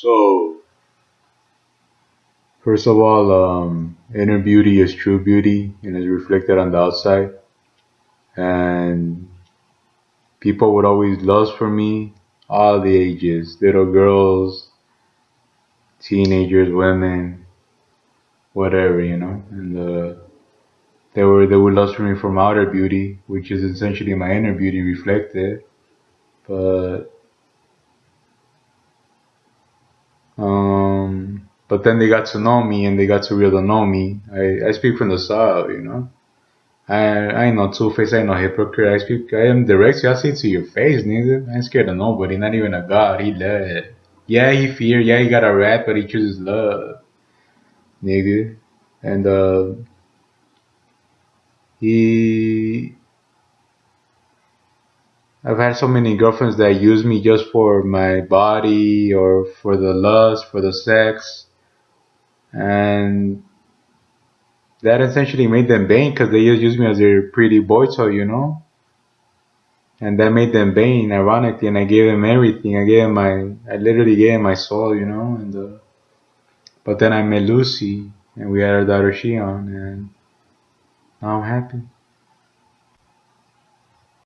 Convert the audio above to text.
So, first of all, um, inner beauty is true beauty and is reflected on the outside. And people would always lust for me, all the ages, little girls, teenagers, women, whatever, you know. And uh, they were they would lust for me from outer beauty, which is essentially my inner beauty reflected. But but then they got to know me and they got to really know me. I, I speak from the south, you know. I I ain't no two face, I ain't no hypocrite. I speak I am direct, I see to your face, nigga. I ain't scared of nobody, not even a god. He love. Yeah, he fear, yeah, he got a rat, but he chooses love. Nigga. And uh he I've had so many girlfriends that use me just for my body or for the lust, for the sex. And that essentially made them vain because they just used me as their pretty boy toy, you know? And that made them vain, ironically, and I gave them everything. I gave them my, I literally gave them my soul, you know? And uh, But then I met Lucy, and we had our daughter Shion, and now I'm happy.